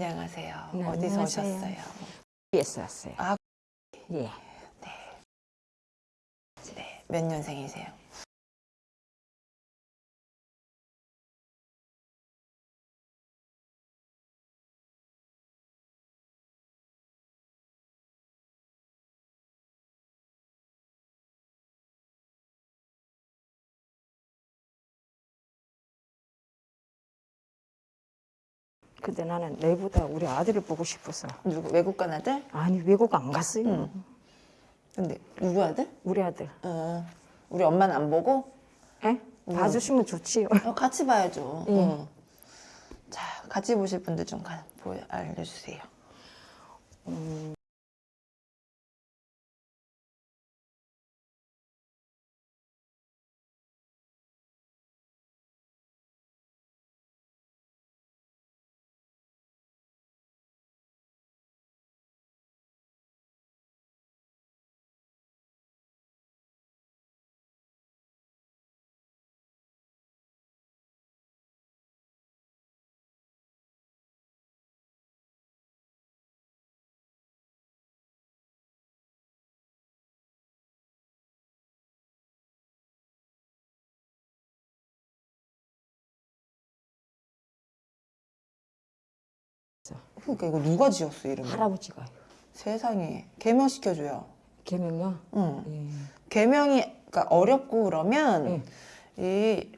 안녕하세요. 네, 어디서 안녕하세요. 오셨어요? 에서 왔어요. 아. 예. 네. 몇 년생이세요? 근데 나는 내보다 우리 아들을 보고 싶어서 누구 외국 간 아들? 아니 외국 안 갔어요. 응. 근데 누구 아들? 우리 아들. 어, 우리 엄마는 안 보고 에? 봐주시면 좋지요. 어, 같이 봐야죠. 예. 응. 자, 같이 보실 분들 좀 가, 보여, 알려주세요. 그러니까 이거 누가 지었어 이름을? 할아버지가 세상에 개명 시켜줘요. 개명요. 응. 예. 개명이 그러니까 어렵고 그러면 이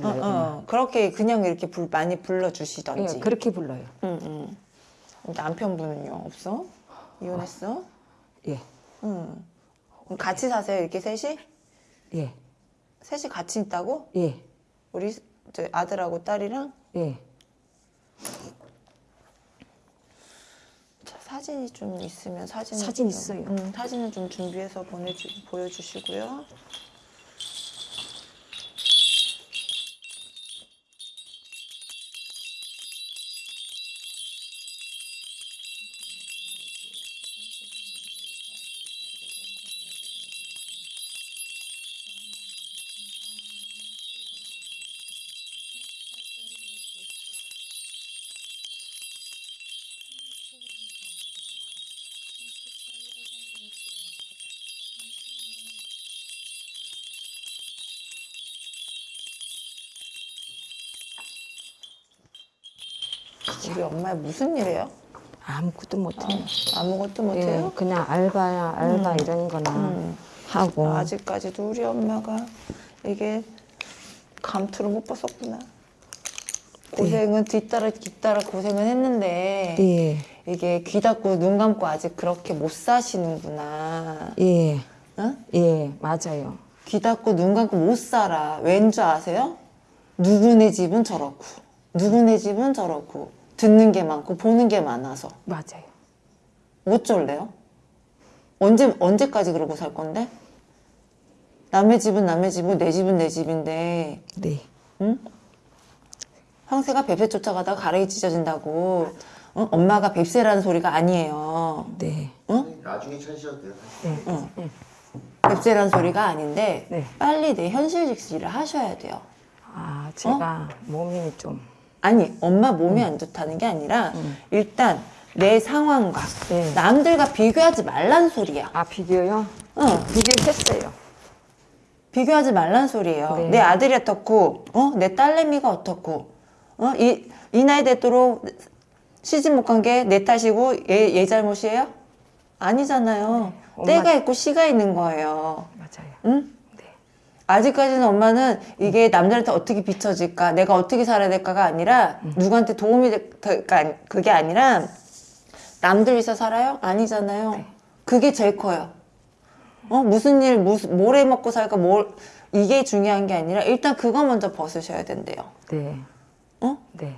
어, 어, 그렇게 그냥 이렇게 불, 많이 예, 불러주시던지. 그렇게 불러요. 응, 응. 남편분은요 없어? 이혼했어? 예. 응. 같이 사세요 이렇게 셋이? 예. 셋이 같이 있다고? 예. 우리 저 아들하고 딸이랑? 예. 자, 사진이 좀 있으면 사진 사진 있어요. 음, 사진을 좀 준비해서 보내주 보여주시고요. 우리 엄마 무슨 일해요? 아무것도 못해요. 아 무것도 예, 못해요? 그냥 알바야 알바 이런 거나 음. 하고 아직까지도 우리 엄마가 이게 감투를 못 벗었구나. 고생은 뒤따라 뒤따라 고생은 했는데 예. 이게 귀 닫고 눈 감고 아직 그렇게 못 사시는구나. 예. 응? 예, 맞아요. 귀 닫고 눈 감고 못 살아. 왠 줄 아세요? 누구네 집은 저렇고, 누구네 집은 저렇고, 듣는 게 많고, 보는 게 많아서. 맞아요. 어쩔래요? 언제, 언제까지 그러고 살 건데? 남의 집은 남의 집이고, 내 집은 내 집인데, 네. 응? 황새가 뱁새 쫓아가다가 가랭이 찢어진다고, 응? 엄마가 뱁새라는 소리가 아니에요. 네. 응? 나중에 찾으셔도 돼요. 네. 뱁새라는 소리가 아닌데, 네. 빨리 내 현실직시를 하셔야 돼요. 아, 제가 몸이 좀 아니 엄마 몸이 안 좋다는 게 아니라 일단 내 상황과 네. 남들과 비교하지 말란 소리야. 아, 비교요? 응, 비교했어요. 비교하지 말란 소리예요. 네. 내 아들이 어떻고, 어, 내 딸내미가 어떻고, 어, 이, 이 나이 되도록 시집 못 간 게 내 탓이고 얘, 얘 잘못이에요? 아니잖아요. 엄마- 때가 있고 시가 있는 거예요. 맞아요. 응? 네. 아직까지는 엄마는 이게 남들한테 어떻게 비춰질까, 내가 어떻게 살아야 될까가 아니라 누구한테 도움이 될까, 그게 아니라 남들 위해서 살아요? 아니잖아요. 그게 제일 커요. 어 무슨 일, 무슨 뭘 해 먹고 살까, 뭘 이게 중요한 게 아니라 일단 그거 먼저 벗으셔야 된대요. 네. 어? 네.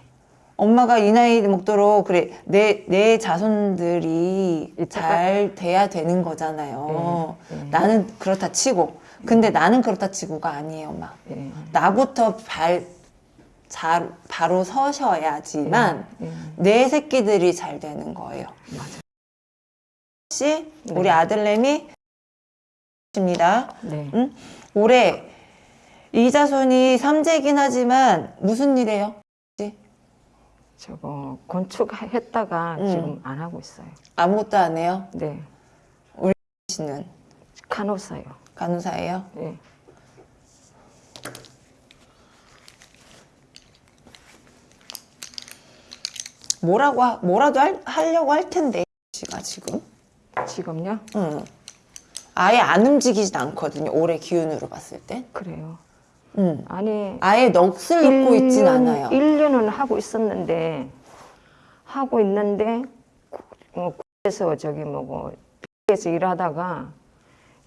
엄마가 이 나이 먹도록 그래 내 내 자손들이 잘 돼야 되는 거잖아요. 네, 네. 나는 그렇다 치고 근데 나는 그렇다 치고가 아니에요, 엄마. 네. 나부터 발 잘, 바로 서셔야지만 네. 내 새끼들이 잘 되는 거예요. 맞아요. 혹시 우리 네. 아들내미 입니다. 네. 응? 올해 이자손이 삼재긴 하지만 무슨 일이에요? 저거 건축했다가 음. 지금 안 하고 있어요. 아무것도 안 해요? 네. 씨는 간호사요. 간호사예요? 예. 뭐라고 하, 뭐라도 할, 하려고 할 텐데 씨가 지금 지금요? 응. 아예 안 움직이진 않거든요 올해 기운으로 봤을 때 그래요. 응. 아니 아예 넋을 놓고 있진 않아요 1년은 하고 있었는데 하고 있는데 구- 어, 에서 저기 뭐고 에서 일하다가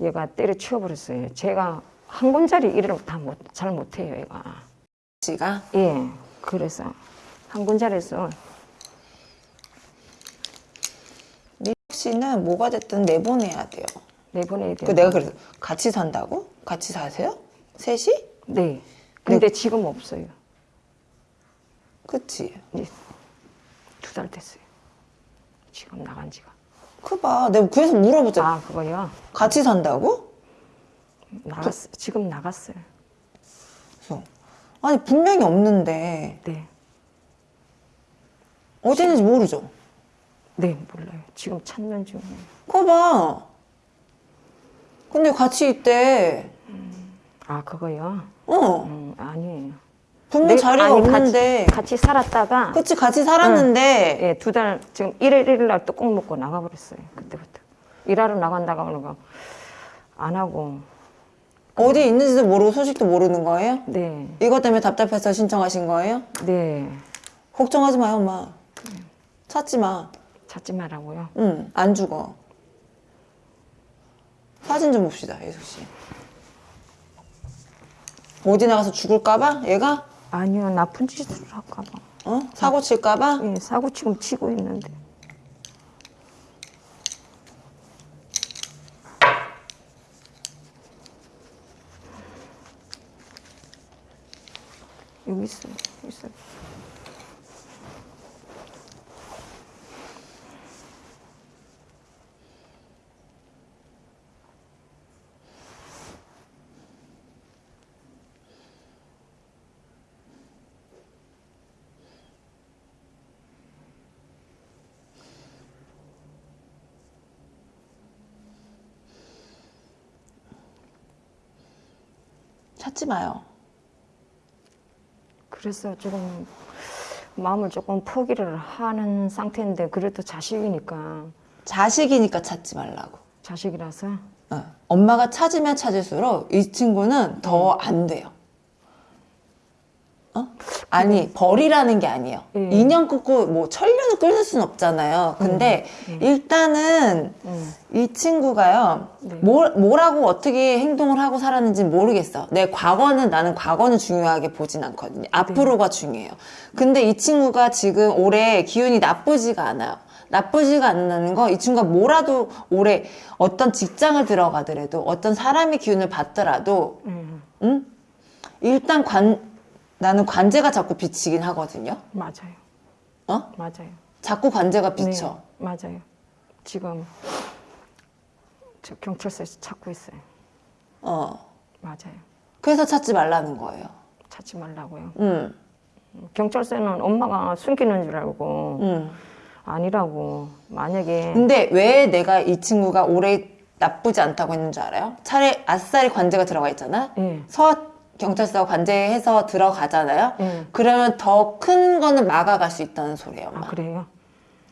얘가 때려치워 버렸어요. 제가 한 군자리 일을 다잘 못해요, 얘가. 씨가 예, 그래서 한 군자리에서 미국 씨는 뭐가 됐든 내보내야 돼요 내보내야 돼요. 그 내가 그래서 같이 산다고? 같이 사세요? 셋이? 네. 근데 지금 없어요. 그치 두달 됐어요. 지금 나간 지가. 그봐 내가 그래서 물어보자 아, 그거요? 같이 산다고? 나갔어. 지금 나갔어요. 그래서 아니 분명히 없는데 네. 어디 있는지 모르죠 네, 몰라요. 지금 찾는 중이에요. 그거 봐 근데 같이 있대 아, 그거요? 어 음, 아니에요. 분명 네, 자리가 아니, 없는데 같이, 같이 살았다가 그치 같이 살았는데 예, 두 달 지금 일일 일일 날 뚜껑 먹고 나가버렸어요. 그때부터 일하러 나간다고 하는 거 안 하고 어디 있는지도 모르고 소식도 모르는 거예요? 네, 이것 때문에 답답해서 신청하신 거예요? 네 걱정하지 마요 엄마 찾지 마 찾지 말라고요. 응, 안 죽어. 사진 좀 봅시다, 예숙 씨. 어디 나가서 죽을까봐? 얘가? 아니요, 나쁜 짓을 할까봐. 어? 사고 칠까봐? 예, 사고 지금 치고 있는데. 여기 있어요. 여기 있어요. 찾지 마요. 그래서 조금 마음을 조금 포기를 하는 상태인데 그래도 자식이니까 자식이니까 찾지 말라고. 자식이라서 어. 엄마가 찾으면 찾을수록 이 친구는 더 안 돼요. 어? 아니, 벌이라는 게 아니에요. 예. 인연 끊고 뭐 천년을 끊을 수는 없잖아요. 근데 일단은 음. 이 친구가요, 네. 뭘, 뭐라고 어떻게 행동을 하고 살았는지 모르겠어. 내 과거는, 나는 과거는 중요하게 보진 않거든요. 앞으로가 중요해요. 근데 이 친구가 지금 올해 기운이 나쁘지가 않아요. 나쁘지가 않다는 거, 이 친구가 뭐라도 올해 어떤 직장을 들어가더라도, 어떤 사람의 기운을 받더라도, 음, 응? 일단 관, 나는 관제가 자꾸 비치긴 하거든요. 맞아요. 어? 맞아요. 자꾸 관제가 비쳐. 네, 맞아요. 지금 저 경찰서에서 찾고 있어요. 어. 맞아요. 그래서 찾지 말라는 거예요. 찾지 말라고요. 응, 경찰서는 엄마가 숨기는 줄 알고 응. 아니라고 만약에 근데 왜 내가 이 친구가 올해 나쁘지 않다고 했는 줄 알아요? 차라리 아싸리 관제가 들어가 있잖아? 예. 서 경찰서 관제해서 들어가잖아요? 예. 그러면 더 큰 거는 막아갈 수 있다는 소리예요, 아 엄마. 그래요?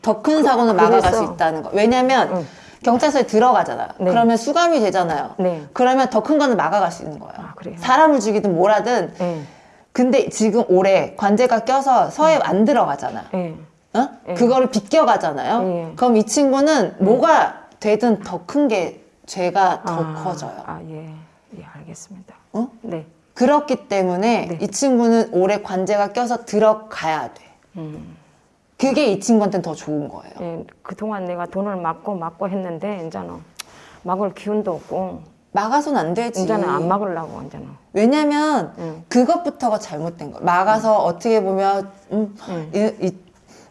더 큰 사고는 그래서- 막아갈 수 있다는 거. 왜냐면 응. 경찰서에 들어가잖아요. 네. 그러면 수감이 되잖아요. 네. 그러면 더 큰 거는 막아갈 수 있는 거예요. 아? 사람을 죽이든 뭐라든. 예. 근데 지금 올해 관제가 껴서 서에 안 들어가잖아. 예. 어? 예. 그거를 비껴가잖아요. 예. 그럼 이 친구는 뭐가 되든 더 큰 게 죄가 더 아, 커져요. 아 예. 예, 알겠습니다. 어? 네. 그렇기 때문에 네. 이 친구는 올해 관제가 껴서 들어가야 돼. 음. 그게 이 친구한테는 더 좋은 거예요. 예, 그동안 내가 돈을 막고 막고 했는데 이제는 막을 기운도 없고 막아선 안 되지. 이제는 안 막으려고 이제는. 왜냐면 응. 그것부터가 잘못된 거야. 막아서 어떻게 보면 음, 응. 이, 이-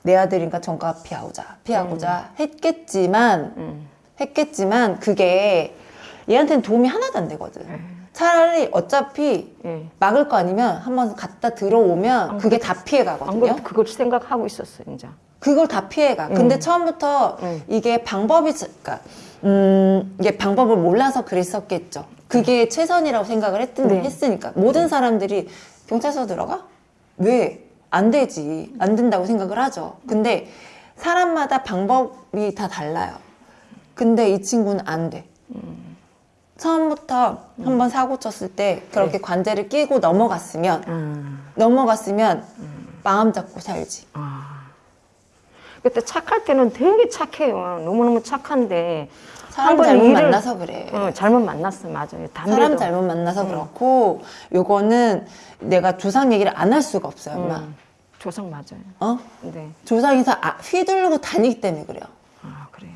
내 아들인가 전가 피하고자 피하고자 했겠지만 음. 했겠지만 그게 얘한테는 도움이 하나도 안 되거든. 예. 차라리 어차피 예. 막을 거 아니면 한번 갔다 들어오면 그게 다 피해 안 가거든요. 그걸 생각하고 있었어요, 이제. 그걸 다 피해가. 근데 음. 처음부터 음. 이게 방법이, 그러니까, 음, 이게 방법을 몰라서 그랬었겠죠. 그게 최선이라고 생각을 했, 네. 했으니까. 모든 사람들이 경찰서 들어가? 왜? 안 되지. 안 된다고 생각을 하죠. 근데 사람마다 방법이 다 달라요. 근데 이 친구는 안 돼. 처음부터 한번 사고 쳤을 때 그렇게 관제를 끼고 넘어갔으면, 아, 넘어갔으면 마음 잡고 살지. 아. 그때 착할 때는 되게 착해요. 너무너무 착한데. 사람 한번 잘못 일을- 만나서 그래. 어, 잘못 만났어, 맞아요. 담배도. 사람 잘못 만나서 그렇고 요거는 내가 조상 얘기를 안 할 수가 없어요, 엄마. 음, 조상 맞아요. 어? 네. 조상에서 아, 휘두르고 다니기 때문에 그래요. 아, 그래요.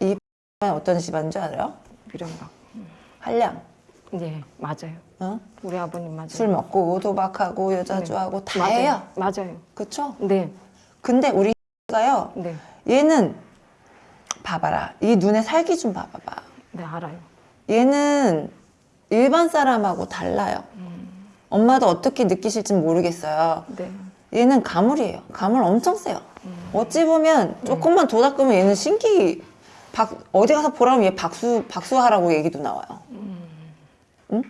어떤 집안인 줄 알아요? 미련박. 한량. 네, 맞아요. 어? 우리 아버님 맞아요. 술 먹고 도박하고 여자주하고 다 맞아요. 해요. 맞아요. 그쵸? 네, 근데 우리 가요. 네, 얘는 봐봐라. 이 눈에 살기 좀 봐봐봐. 네, 알아요. 얘는 일반 사람하고 달라요. 엄마도 어떻게 느끼실지 모르겠어요. 네. 얘는 가물이에요. 가물 엄청 세요. 어찌 보면 조금만 도 닦으면 얘는 신기 박 어디 가서 보라면 얘 박수 박수하라고 얘기도 나와요. 네.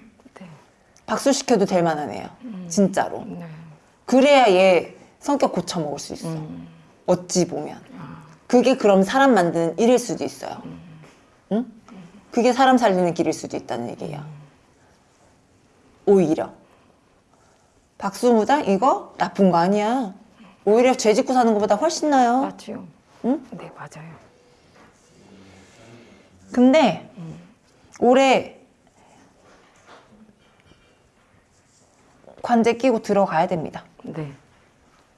박수 시켜도 될 만한 애요. 진짜로. 네. 그래야 얘 성격 고쳐 먹을 수 있어. 어찌 보면. 그게 그럼 사람 만드는 일일 수도 있어요. 응? 그게 사람 살리는 길일 수도 있다는 얘기예요. 오히려. 박수무당 이거 나쁜 거 아니야. 오히려 죄 짓고 사는 것보다 훨씬 나요. 맞지요. 응? 네, 맞아요. 근데 올해 관제 끼고 들어가야 됩니다. 네,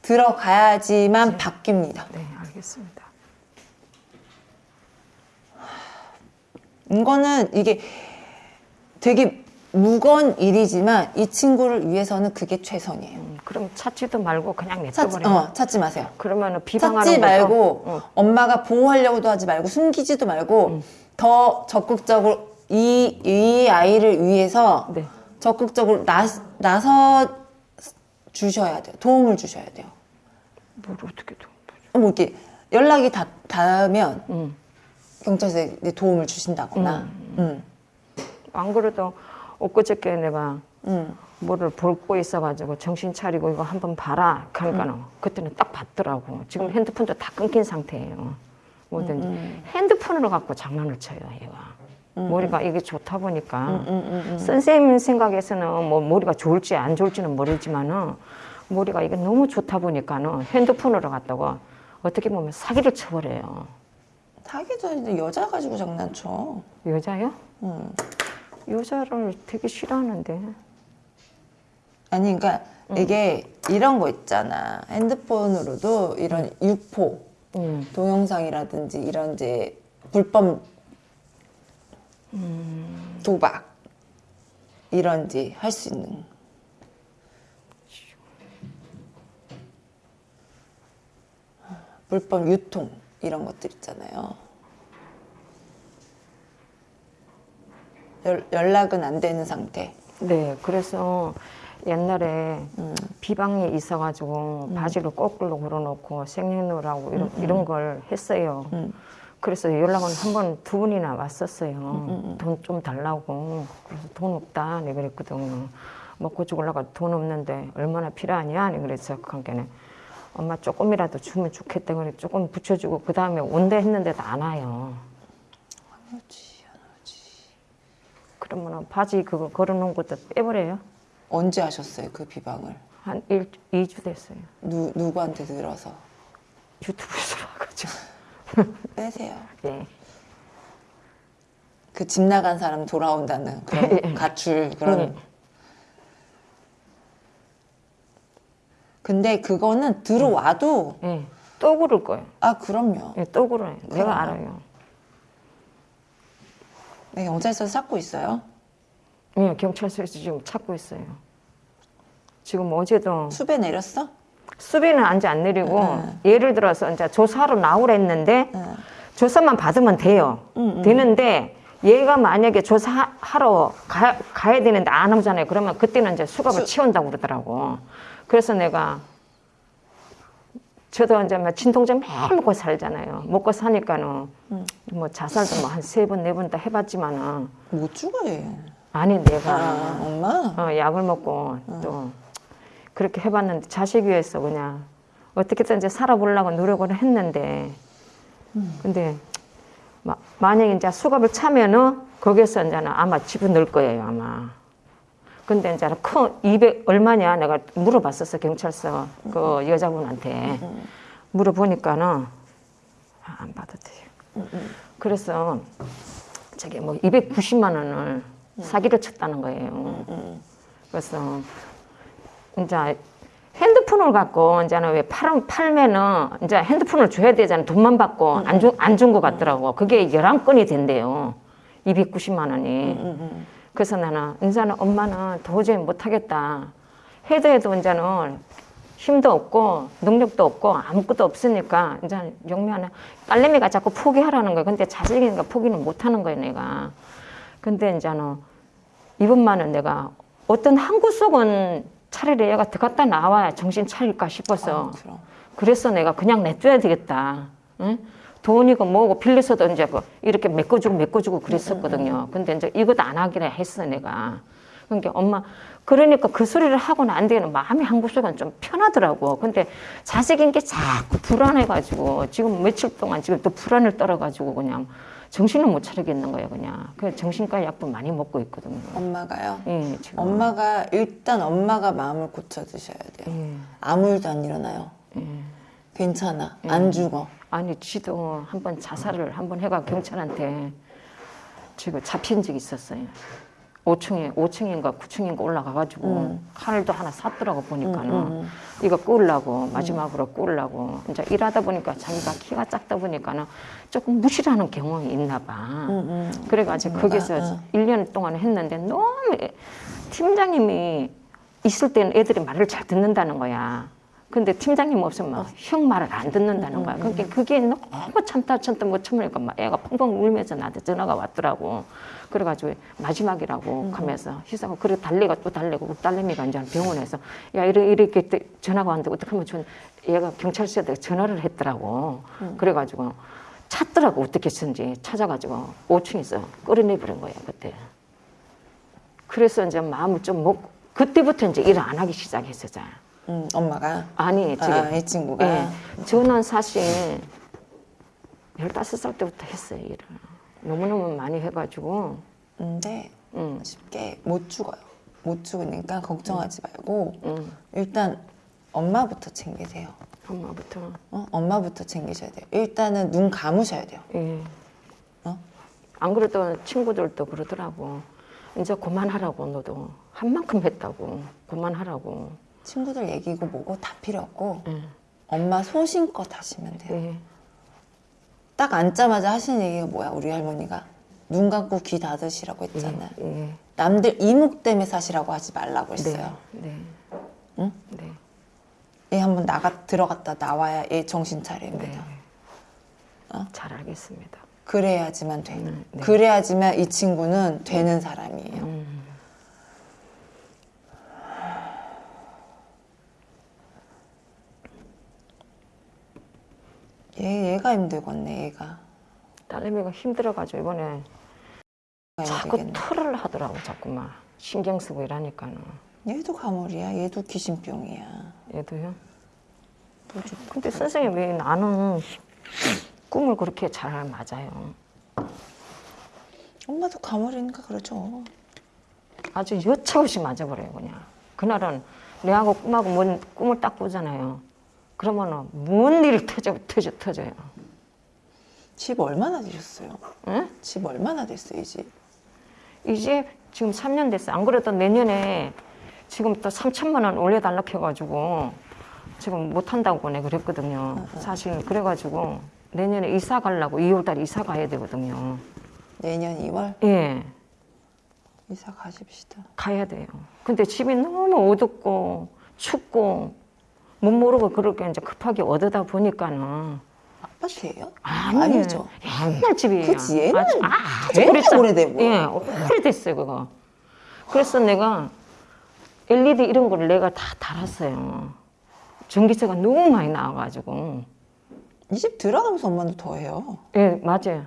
들어가야지만 바뀝니다. 네, 알겠습니다. 이거는 이게 되게 무거운 일이지만 이 친구를 위해서는 그게 최선이에요. 음, 그럼 찾지도 말고 그냥 냅둬버려요. 어, 찾지 마세요. 그러면은 비방하는 찾지 말고 어, 엄마가 보호하려고도 하지 말고 숨기지도 말고 더 적극적으로 이, 이 아이를 위해서 네. 적극적으로 나, 나서 주셔야 돼요. 도움을 주셔야 돼요. 뭘 어떻게 도뭐 이렇게 연락이 다, 닿으면 음. 경찰서에 도움을 주신다거나 음. 안 그래도 엊그저께 내가 음. 뭐를 볼고 있어가지고 정신 차리고 이거 한번 봐라. 그러니까는 음. 그때는 딱 봤더라고. 지금 핸드폰도 다 끊긴 상태예요. 뭐든지 음, 핸드폰으로 갖고 장난을 쳐요, 얘가. 머리가 이게 좋다 보니까 음, 음, 음. 선생님 생각에서는 뭐 머리가 좋을지 안 좋을지는 모르지만은 머리가 이게 너무 좋다 보니까는 핸드폰으로 갖다가 어떻게 보면 사기를 쳐버려요. 사기도 아닌데 여자 가지고 장난쳐. 여자요? 음. 여자를 되게 싫어하는데. 아니, 그러니까 이게 이런 거 있잖아. 핸드폰으로도 이런 유포, 음. 동영상이라든지 이런 이제 불법 도박 이런지 할 수 있는. 불법 유통 이런 것들 있잖아요. 연, 연락은 안 되는 상태. 네, 그래서 옛날에 음. 비방이 있어가지고 바지를 거꾸로 걸어놓고 생년월하고 이런, 이런 걸 했어요. 음. 그래서 연락은 한 번 두 번이나 왔었어요. 음, 돈좀 달라고. 그래서 돈 없다. 내가 그랬거든요. 먹고 죽으려고 돈 없는데 얼마나 필요하냐. 내가 그래서 그한게는 엄마 조금이라도 주면 좋겠다. 그래 조금 붙여주고 그 다음에 온다 했는데도 안 와요. 그렇지. 그러면 바지 그거 걸어놓은 것도 빼버려요. 언제 하셨어요 그 비방을? 한 일, 2주 됐어요. 누, 누구한테 들어서 유튜브에서 와가지고. 빼세요. 예. 그집 나간 사람 돌아온다는 그런 가출 그런. 예. 근데 그거는 들어와도 예. 또 그럴 거예요. 아 그럼요. 예, 또 그래요. 내가 알아요. 네, 경찰서에서 찾고 있어요. 예, 경찰서에서 지금 찾고 있어요. 지금 어제도 수배 내렸어? 수비는 안지 안 내리고 응. 예를 들어서 이제 조사로 나오라 했는데 응. 조사만 받으면 돼요. 응, 응. 되는데 얘가 만약에 조사하러 가, 가야 되는데 안 오잖아요. 그러면 그때는 이제 수갑을 수- 치운다고 그러더라고. 그래서 내가 저도 이제 막 진통제 매일 먹고 살잖아요. 먹고 사니까는 뭐 자살도 뭐 한 세 번 네 번 다 해봤지만은 못 죽어요. 아니 내가. 아, 엄마? 어, 약을 먹고 또 그렇게 해봤는데 자식 위해서 그냥 어떻게든 이제 살아보려고 노력을 했는데 근데 마, 만약에 이제 수갑을 차면은 거기서 이제는 아마 집어넣을 거예요 아마. 근데 이제 큰200 얼마냐 내가 물어봤었어 경찰서 그 여자분한테. 물어보니까는 아, 안 돼요. 그래서 저기 뭐 290만 원을 사기를 쳤다는 거예요. 그래서 이제 핸드폰을 갖고 이제는 왜 팔, 팔면은 이제 핸드폰을 줘야 되잖아요. 돈만 받고 안 준 안 준 것 같더라고. 그게 11건이 된대요. 290만 원이. 그래서 나는 이제는 엄마는 도저히 못 하겠다. 해도 해도 이제는 힘도 없고 능력도 없고 아무것도 없으니까 이제 영미하는 딸내미가 자꾸 포기하라는 거야. 근데 자식이니까 포기는 못 하는 거야, 내가. 근데 이제는 이번만은 내가 어떤 한 구석은 차라리 얘가 들어갔다 나와야 정신 차릴까 싶어서 아. 그래서 내가 그냥 냅둬야 되겠다. 응? 돈이고 뭐고 빌려서도 이제 그 이렇게 메꿔주고 메꿔주고 그랬었거든요. 근데 이제 이것도 안 하기로 했어 내가. 그러니까 엄마 그러니까 그 소리를 하고 난 뒤에는 마음이 한 구석은 좀 편하더라고. 근데 자식인 게 자꾸 불안해가지고 지금 며칠 동안 지금 또 불안을 떨어가지고 그냥 정신을 못 차리겠는 거예요 그냥. 그 정신과 약도 많이 먹고 있거든요. 엄마가요? 예, 지금. 엄마가 일단 엄마가 마음을 고쳐 드셔야 돼요. 예, 아무 일도 안 일어나요. 예. 괜찮아. 안 죽어. 아니 지도 한 번 자살을 한 번 해가 경찰한테 지금 잡힌 적이 있었어요. 5층에 5층인가 9층인가 올라가가지고 칼도 하나 샀더라고 보니까는 이거 꾸려고 마지막으로 꾸려고 이제 일하다 보니까 자기가 키가 작다 보니까는 조금 무시하는 경험이 있나 봐. 그래가지고 거기서 아, 아. 1년 동안 했는데 너무 팀장님이 있을 때는 애들이 말을 잘 듣는다는 거야. 근데 팀장님 없으면 막 형 말을 안 듣는다는 거야. 그러니까 그게 너무 참다 참다 못 참으니까 막 애가 펑펑 울면서 나한테 전화가 왔더라고. 그래가지고 마지막이라고 하면서 희사가 그래 달래가 또 달래고 그 딸내미가 이제 병원에서 야 이렇게, 이렇게 때 전화가 왔는데 어떻게 하면 좋은 얘가 경찰서에 전화를 했더라고. 그래가지고 찾더라고 어떻게 했는지 찾아가지고 5층에서 끌어내버린 거야 그때. 그래서 이제 마음을 좀 먹고 그때부터 이제 일을 안 하기 시작했었잖아. 음, 엄마가. 아니 지금 아, 이 친구가. 예, 저는 사실 15살 때부터 했어요 일을. 너무너무 많이 해가지고 근데 음, 쉽게 못 죽어요. 못 죽으니까 걱정하지 말고 음, 일단 엄마부터 챙기세요. 엄마부터 어? 엄마부터 챙기셔야 돼요. 일단은 눈 감으셔야 돼요. 예. 어? 안 그래도 친구들도 그러더라고 이제 그만하라고 너도 한 만큼 했다고 그만하라고 친구들 얘기고 뭐고 다 필요 없고 예. 엄마 소신껏 하시면 돼요. 예. 딱 앉자마자 하시는 얘기가 뭐야 우리 할머니가 눈 감고 귀 닫으시라고 했잖아요. 예. 남들 이목 때문에 사시라고 하지 말라고 네. 했어요. 네. 응? 네. 얘 한번 나가 들어갔다 나와야 얘 정신 차립니다. 네. 어? 잘 알겠습니다. 그래야지만 돼. 음, 네. 그래야지만 이 친구는 되는 사람이에요. 음. 얘 얘가 힘들겠네. 얘가. 딸내미가 힘들어가지고 이번에 자꾸 힘들겠네. 토를 하더라고 자꾸만 신경 쓰고 이러니까는 얘도 가물이야. 얘도 귀신병이야. 얘도요. 뭐 좀- 근데 선생님 왜 나는 꿈을 그렇게 잘 맞아요. 엄마도 가물이니까 그러죠. 아주 여차없이 맞아버려요 그냥. 그날은 내하고 꿈하고 뭔 꿈을 딱 꾸잖아요. 그러면 은 뭔 일이 터져 터져 터져요. 집 얼마나 되셨어요? 응? 집 얼마나 됐어요, 이 집? 이제 지금 3년 됐어요. 안 그래도 내년에 지금 또 3천만 원 올려달라 해가지고 지금 못한다고 내가 그랬거든요. 사실 그래가지고 내년에 이사 가려고 2월 달에 이사 가야 되거든요. 내년 2월 예, 이사 가십시다. 가야 돼요. 근데 집이 너무 어둡고 춥고 못 모르고 그렇게 이제 급하게 얻어다 보니까는 아파트예요? 아니에요. 아니죠. 옛날 집이에요. 그치, 옛날 아주, 아주 되게 오래됐- 오래되고. 예, 오래됐어요, 그거. 그래서 내가 LED 이런 거를 내가 다 달았어요. 전기세가 너무 많이 나와가지고. 이 집 들어가면서 엄마는 더 해요. 예, 맞아요.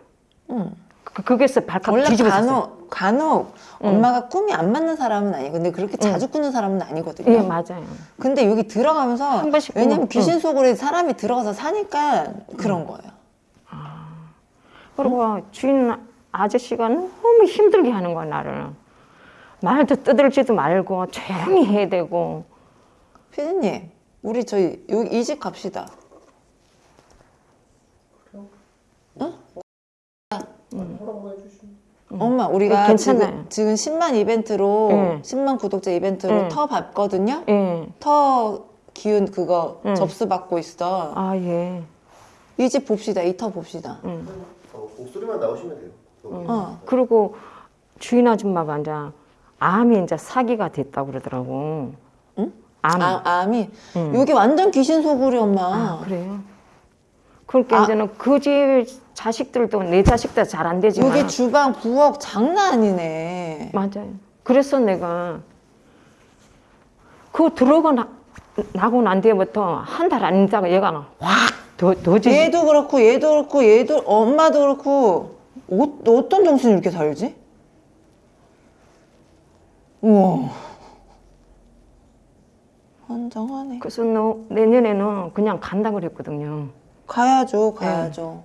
응. 그, 거기서 발칵 원래 뒤집어졌어요. 간혹 간혹 엄마가 꿈이 안 맞는 사람은 아니고 근데 그렇게 자주 꾸는 사람은 아니거든요. 예, 맞아요. 근데 여기 들어가면서 한 번씩 왜냐면 귀신 속으로 사람이 들어가서 사니까 그런 거예요. 그리고 주인 아저씨가 너무 힘들게 하는 거야, 나를. 말도 떠들지도 말고 조용히 해야 되고. 피디님, 우리 저희 이 집 갑시다. 엄마, 우리가 음. 괜찮아요. 지금, 지금 10만 이벤트로 네. 10만 구독자 이벤트로 네. 터 받거든요. 예. 터 기운 그거 네. 접수 받고 있어. 아, 예. 이 집 봅시다. 이 터 봅시다. 음. 어, 목소리만 나오시면 돼요. 어. 그리고 주인 아줌마가 이제 암이 이제 사기가 됐다고 그러더라고. 응? 암. 아, 암이 응. 여기 완전 귀신 소굴이 엄마. 아, 그래요? 그러니까 아. 이제는 그 집 자식들도 내 자식들 잘안 되지만 여기 주방 부엌 장난 아니네. 맞아요. 그래서 내가 그 들어가 나, 나고 난 뒤부터 한 달 안 있다가 얘가 확더 더지. 얘도 그렇고 얘도 그렇고 얘도 엄마도 그렇고 어, 어떤 정신이 이렇게 살지? 우와. 환장하네. 그래서 너 내년에는 그냥 간다 그랬거든요. 가야죠, 가야죠.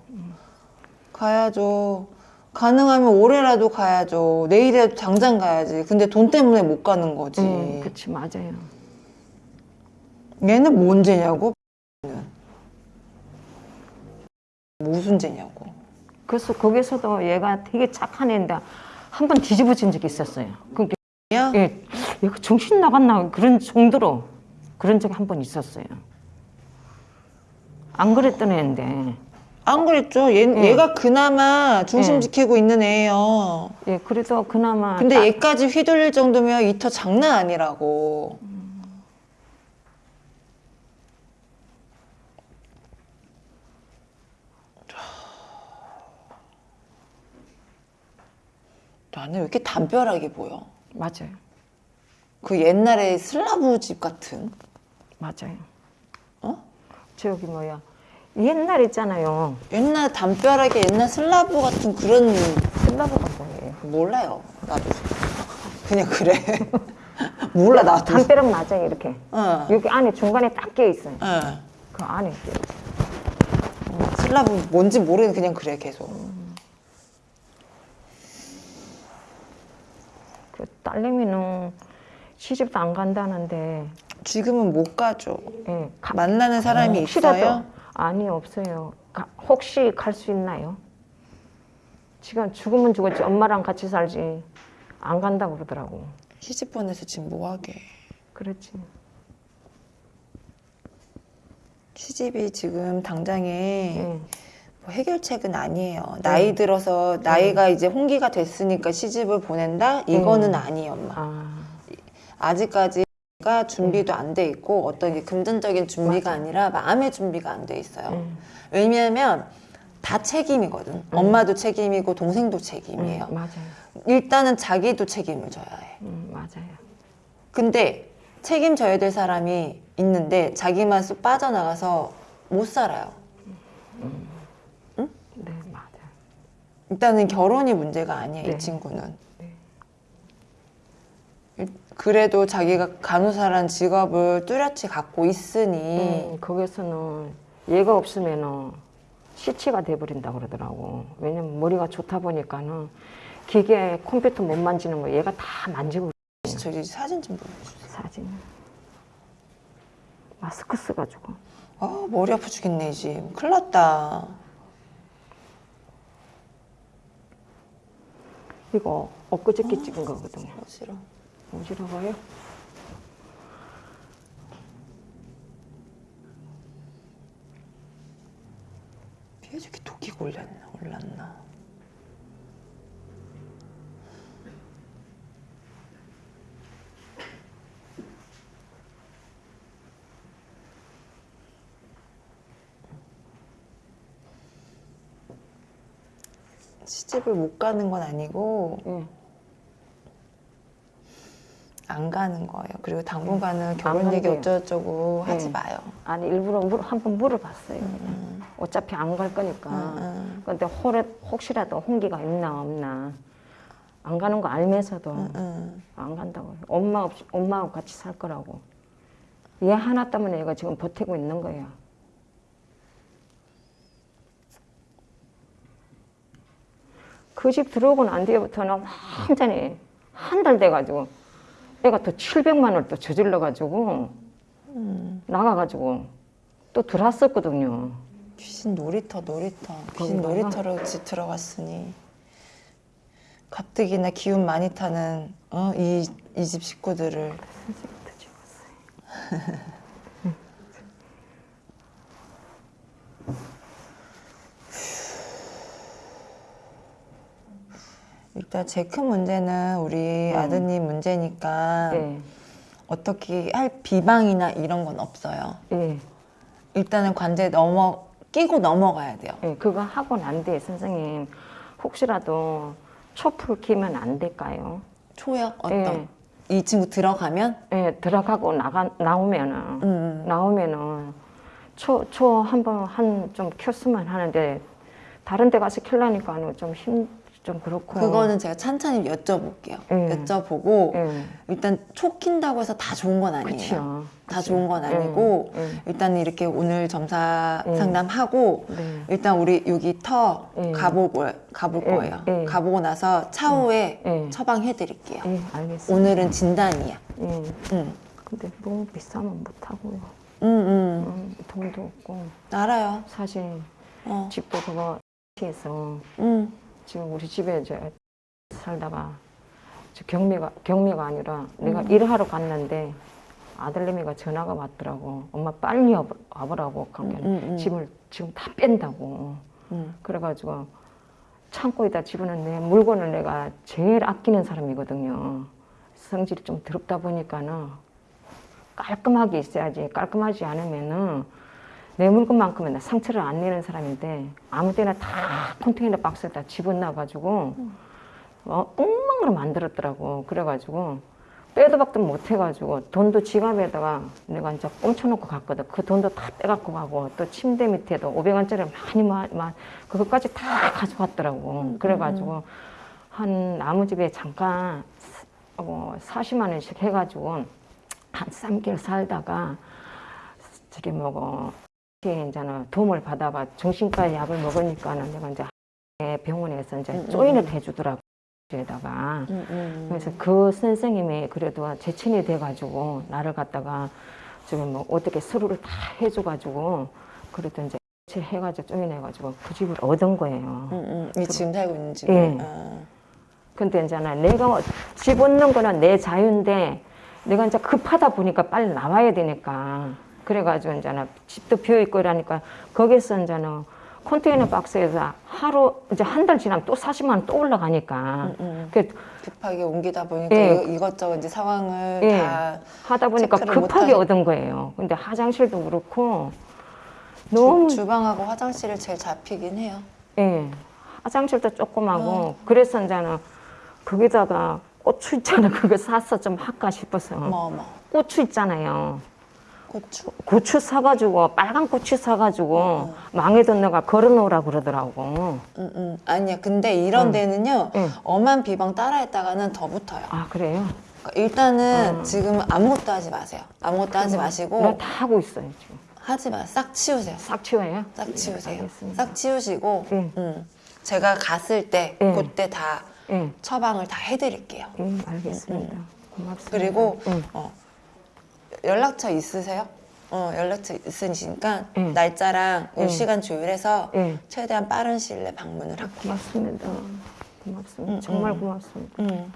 가야죠. 가능하면 올해라도 가야죠. 내일이라도 당장 가야지. 근데 돈 때문에 못 가는 거지. 음, 그치 맞아요. 얘는 뭔 죄냐고? 무슨 죄냐고? 그래서 거기서도 얘가 되게 착한 애인데 한 번 뒤집어진 적이 있었어요. 그게 야? 예, 얘가 정신 나갔나 그런 정도로 그런 적이 한 번 있었어요. 안 그랬던 애인데 안 그랬죠. 얘, 예. 얘가 그나마 중심 예. 지키고 있는 애예요. 예, 그래도 그나마 근데 딱- 얘까지 휘둘릴 정도면 이터 장난 아니라고. 나는 왜 이렇게 담벼락이 보여? 맞아요, 그 옛날에 슬라브 집 같은. 맞아요. 어? 저기 뭐야 옛날 있잖아요. 옛날 담벼락에 옛날 슬라브 같은 그런 슬라브가 뭐예요? 몰라요. 나도 그냥 그래. 몰라 나도. 담벼락 맞아요 이렇게. 어. 여기 안에 중간에 딱 끼어 있어요. 어. 그 안에 끼어 있어요. 슬라브 뭔지 모르는 그냥 그래 계속. 그 딸내미는 시집도 안 간다는데 지금은 못 가죠. 예, 가- 만나는 사람이 혹시라도 있어요? 아니 없어요. 가- 혹시 갈 수 있나요? 지금 죽으면 죽었지 엄마랑 같이 살지 안 간다고 그러더라고. 시집 보내서 지금 뭐 하게? 그렇지. 시집이 지금 당장에 예. 뭐 해결책은 아니에요. 나이 들어서 나이가 이제 홍기가 됐으니까 시집을 보낸다? 이거는 아니에요, 엄마. 아, 아직까지 가 준비도 안 돼 있고 어떤 게 금전적인 준비가 아니라 마음의 준비가 안 돼 있어요. 음. 왜냐하면 다 책임이거든. 엄마도 책임이고 동생도 책임이에요. 음, 맞아요. 일단은 자기도 책임을 져야 해. 음, 맞아요. 근데 책임져야 될 사람이 있는데 자기만 쏙 빠져나가서 못 살아요. 네, 맞아요. 일단은 결혼이 문제가 아니에요, 네. 이 친구는. 그래도 자기가 간호사란 직업을 뚜렷이 갖고 있으니 음, 거기서는 얘가 없으면은 시치가 돼버린다 그러더라고. 왜냐면 머리가 좋다 보니까는 기계 컴퓨터 못 만지는 거 얘가 다 만지고 저기 사진 좀 보여주세요. 사진. 마스크 써가지고. 아 머리 아파 죽겠네 지금. 큰일 났다. 이거 엊그저께 찍은 거거든요. 싫어. 어지러워요? 피해 저기 독이 올렸나 올랐나. 시집을 못 가는 건 아니고 예. 안 가는 거예요. 그리고 당분간은 결혼 얘기. 어쩌고저쩌고 하지 네. 마요. 아니 일부러 물, 한번 물어봤어요. 어차피 안 갈 거니까. 음, 근데 혹, 혹시라도 홍기가 있나 없나 안 가는 거 알면서도 음. 안 간다고. 요 엄마 없이 엄마하고 같이 살 거라고. 얘 하나 때문에 얘가 지금 버티고 있는 거야. 그집 들어오고 난 뒤부터는 완전히 한 달 돼가지고 애가 또 700만 원을 또 저질러 가지고 나가 가지고 또 들어왔었거든요. 귀신 놀이터 놀이터 귀신? 놀이터로 집 들어갔으니 가뜩이나 기운 많이 타는 어? 이이 집 식구들을 선생님도 찍었어요. 일단 제 큰 문제는 우리 아드님 문제니까 예, 어떻게 할 비방이나 이런 건 없어요. 예, 일단은 관제 넘어 끼고 넘어가야 돼요. 예, 그거 하고 난 뒤에 선생님 혹시라도 초풀 키면 안 될까요? 초역 어떤 예. 이 친구 들어가면 예, 들어가고 나가 나오면은 음. 나오면은 초 초 한번 한 좀 켰으면 하는데 다른 데 가서 킬라니까는 좀 힘 좀 그렇고 그거는 제가 찬찬히 여쭤볼게요. 예. 여쭤보고 예, 일단 초 킨다고 해서 다 좋은 건 아니에요. 그렇죠. 다 좋은 건 아니고 예, 예. 일단 이렇게 오늘 점사 예. 상담하고 네. 일단 우리 여기 터 예. 가보고 가볼 예, 거예요. 예. 가보고 나서 차후에 예. 처방해 드릴게요. 오늘은 진단이야. 예. 응. 근데 너무 비싸면 못 하고요. 응, 응. 음, 돈도 없고 알아요. 사실 어. 집도 그거 해서 응. 지금 우리 집에 이제 살다가 저 경미가 경미가 아니라 내가 일하러 갔는데 아들내미가 전화가 왔더라고. 엄마 빨리 와보- 와보라고 그러니까 음, 음. 집을 지금 다 뺀다고. 응. 그래가지고 창고에다 집어넣은 내 물건을 내가 제일 아끼는 사람이거든요. 성질이 좀 더럽다 보니까는 깔끔하게 있어야지. 깔끔하지 않으면은 내 물건만큼은 나 상처를 안 내는 사람인데 아무 때나 다 컨테이너 박스에다 집어넣어가지고 어, 엉망으로 만들었더라고. 그래가지고 빼도 박도 못 해가지고 돈도 지갑에다가 내가 이제 꽁쳐놓고 갔거든. 그 돈도 다 빼갖고 가고 또 침대 밑에도 500원짜리 많이 마, 마, 그것까지 다 가져갔더라고. 그래가지고 한 나무 집에 잠깐 사- 어, 40만 원씩 해가지고 한 3개월 살다가 저기 뭐고 이제는 도움을 받아가 정신과 약을 먹으니까는 내가 이제 병원에서 이제 조인을 해주더라고. 에다가. 그래서 그 선생님이 그래도 제 친이 돼가지고 나를 갖다가 지금 뭐 어떻게 서류를 다 해줘가지고 그래도 이제 해가지고 쪼인해가지고 그 집을 얻은 거예요. 응, 응. 이 지금 살고 있는 집에. 예. 어. 근데 이제는 내가 집 얻는 거는 내 자유인데 내가 이제 급하다 보니까 빨리 나와야 되니까 그래가지고 이제는 집도 비어 있고 이러니까 거기서 이제는 컨테이너 박스에서 하루 이제 한 달 지나면 또 40만 원 또 올라가니까 응. 그 급하게 옮기다 보니까 예. 이것저것 이제 상황을 예. 다 하다 보니까 급하게 얻은 거예요. 근데 화장실도 그렇고 너무 주, 주방하고 화장실을 제일 잡히긴 해요. 예 화장실도 조그마고 어. 그래서 이제는 거기다가 고추 있잖아 그거 사서 좀 할까 싶어서 어머 어머. 고추 있잖아요. 고추. 고추 사가지고 빨간 고추 사가지고 어. 망에다 넣어가 걸어놓으라 그러더라고. 응, 응. 아니야. 근데 이런 응. 데는요. 응. 엄한 비방 따라했다가는 더 붙어요. 아 그래요? 그러니까 일단은 어. 지금 아무것도 하지 마세요. 아무것도 하지 마시고 나 다 하고 있어요 지금. 하지 마. 싹 치우세요. 싹 치워요? 싹 치우세요. 알겠습니다. 싹 치우시고 응. 응. 제가 갔을 때 응. 그때 다 예, 처방을 다 해드릴게요. 예, 알겠습니다. 고맙습니다. 그리고 응. 어, 연락처 있으세요? 어, 연락처 있으시니까 응. 날짜랑 요 응. 시간 조율해서 예. 최대한 빠른 시일 내에 방문을 할게요. 고맙습니다. 고맙습니다. 정말 고맙습니다. 응.